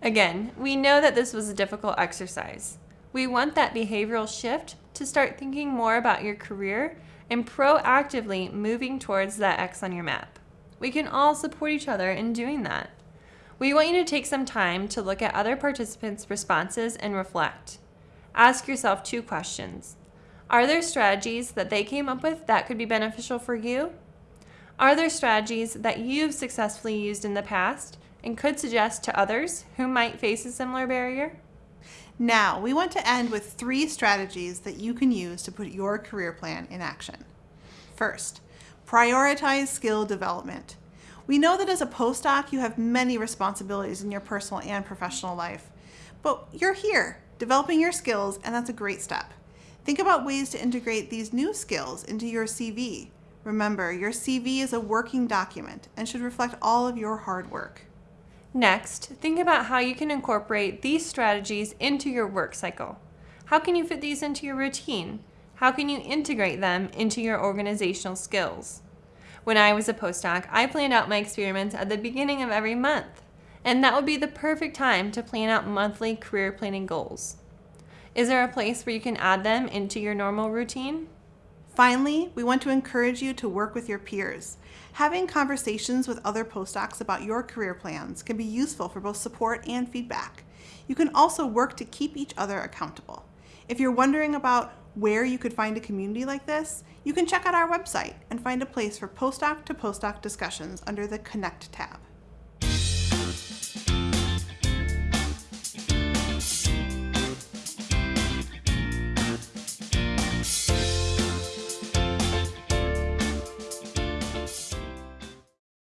Again, we know that this was a difficult exercise. We want that behavioral shift to start thinking more about your career and proactively moving towards that X on your map. We can all support each other in doing that. We want you to take some time to look at other participants' responses and reflect. Ask yourself two questions. Are there strategies that they came up with that could be beneficial for you? Are there strategies that you've successfully used in the past and could suggest to others who might face a similar barrier? Now, we want to end with three strategies that you can use to put your career plan in action. First, prioritize skill development. We know that as a postdoc, you have many responsibilities in your personal and professional life, but you're here developing your skills, and that's a great step. Think about ways to integrate these new skills into your CV. Remember, your CV is a working document and should reflect all of your hard work. Next, think about how you can incorporate these strategies into your work cycle. How can you fit these into your routine? How can you integrate them into your organizational skills? When I was a postdoc, I planned out my experiments at the beginning of every month, and that would be the perfect time to plan out monthly career planning goals. Is there a place where you can add them into your normal routine? Finally, we want to encourage you to work with your peers. Having conversations with other postdocs about your career plans can be useful for both support and feedback. You can also work to keep each other accountable. If you're wondering about where you could find a community like this, you can check out our website and find a place for postdoc to postdoc discussions under the Connect tab.